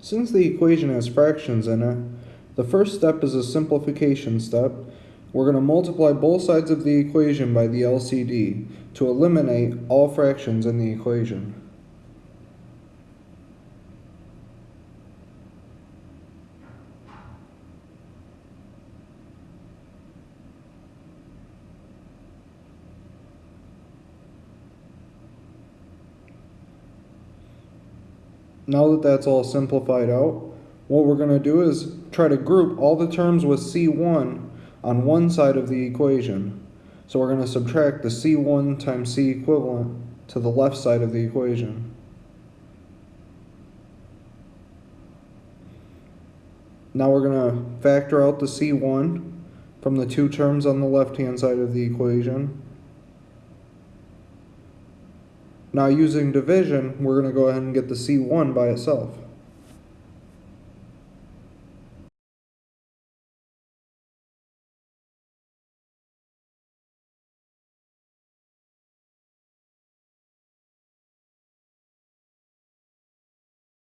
Since the equation has fractions in it, the first step is a simplification step. We're going to multiply both sides of the equation by the LCD to eliminate all fractions in the equation. Now that that's all simplified out, what we're going to do is try to group all the terms with C1 on one side of the equation. So we're going to subtract the C1 times C equivalent to the left side of the equation. Now we're going to factor out the C1 from the two terms on the left-hand side of the equation. Now using division, we're going to go ahead and get the C1 by itself.